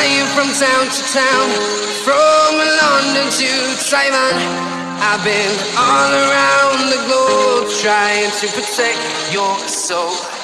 Flying from town to town, from London to Taiwan. I've been all around the globe trying to protect your soul.